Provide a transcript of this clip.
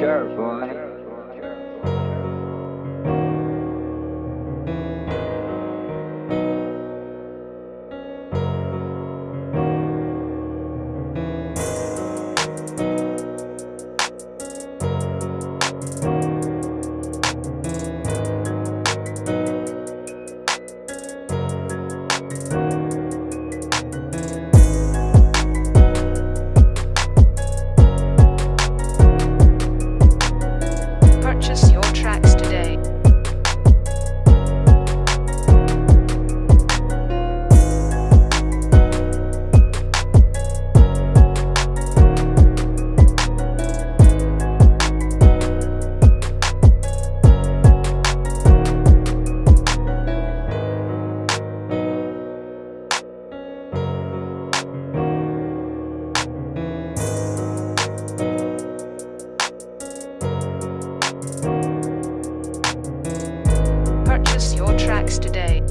Sure, boy. Your tracks today.